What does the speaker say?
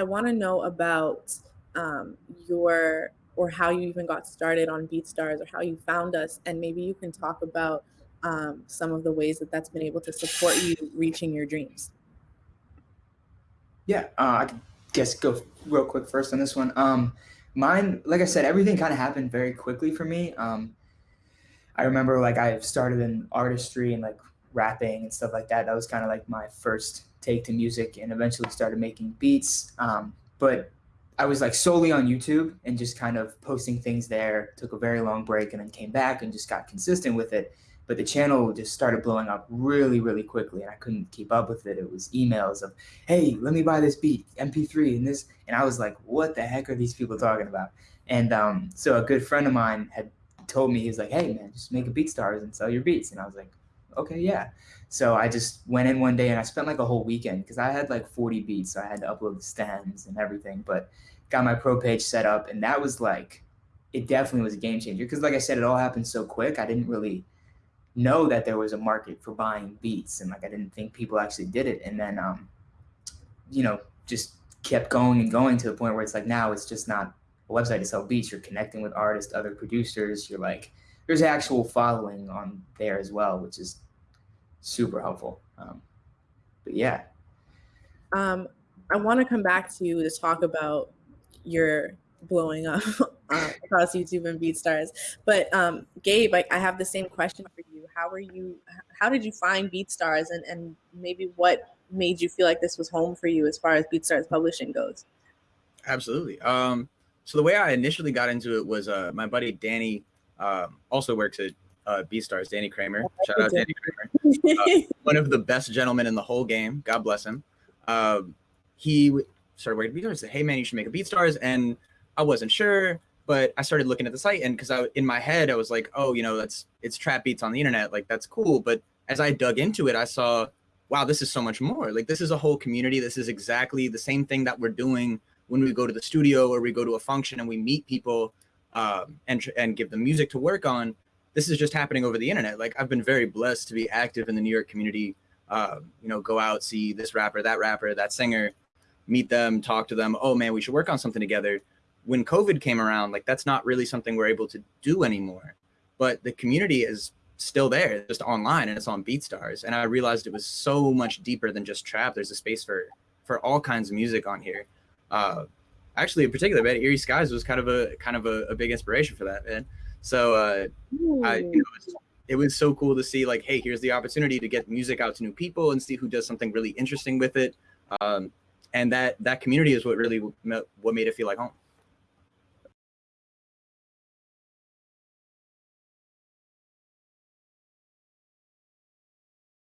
I want to know about um, your or how you even got started on BeatStars or how you found us, and maybe you can talk about um, some of the ways that that's been able to support you reaching your dreams. Yeah, uh, I guess go real quick first on this one. Um, mine, like I said, everything kind of happened very quickly for me. Um, I remember like I started in artistry and like rapping and stuff like that. That was kind of like my first take to music, and eventually started making beats. Um, but I was like solely on YouTube and just kind of posting things there. Took a very long break and then came back and just got consistent with it. But the channel just started blowing up really, really quickly, and I couldn't keep up with it. It was emails of, "Hey, let me buy this beat, MP3, and this," and I was like, "What the heck are these people talking about?" And um, so a good friend of mine had told me he was like, "Hey, man, just make a BeatStars and sell your beats," and I was like, "Okay, yeah." So I just went in one day and I spent like a whole weekend because I had like 40 beats, so I had to upload the stems and everything. But got my pro page set up, and that was like, it definitely was a game changer. Because like I said, it all happened so quick. I didn't really know that there was a market for buying beats, and like I didn't think people actually did it. And then, um, you know, just kept going and going to the point where it's like now it's just not a website to sell beats. You're connecting with artists, other producers. You're like, there's actual following on there as well, which is super helpful. Um, but yeah. Um, I want to come back to you to talk about your blowing up uh, across YouTube and BeatStars. But um, Gabe, I, I, have the same question for you. How were you? How did you find BeatStars, and and maybe what made you feel like this was home for you as far as BeatStars publishing goes? Absolutely. Um, so the way I initially got into it was uh, my buddy Danny um, also works at uh, BeatStars, Danny Kramer. Shout out Danny Kramer. Uh, one of the best gentlemen in the whole game. God bless him. Um, he started working at BeatStars. Said, "Hey man, you should make a BeatStars." And I wasn't sure, but I started looking at the site, and because I in my head I was like, "Oh, you know, that's it's trap beats on the internet. Like that's cool." But as I dug into it, I saw, wow, this is so much more. Like this is a whole community. This is exactly the same thing that we're doing when we go to the studio or we go to a function and we meet people um, and and give them music to work on this is just happening over the internet. Like I've been very blessed to be active in the New York community. Uh, you know, go out, see this rapper, that rapper, that singer, meet them, talk to them. Oh man, we should work on something together. When COVID came around, like that's not really something we're able to do anymore. But the community is still there, just online, and it's on BeatStars. And I realized it was so much deeper than just trap. There's a space for for all kinds of music on here. Uh, actually, in particular, man, Eerie Skies was kind of a kind of a, a big inspiration for that, man. So uh, I, you know, it, was, it was so cool to see like, hey, here's the opportunity to get music out to new people and see who does something really interesting with it. Um, and that that community is what really what made it feel like home.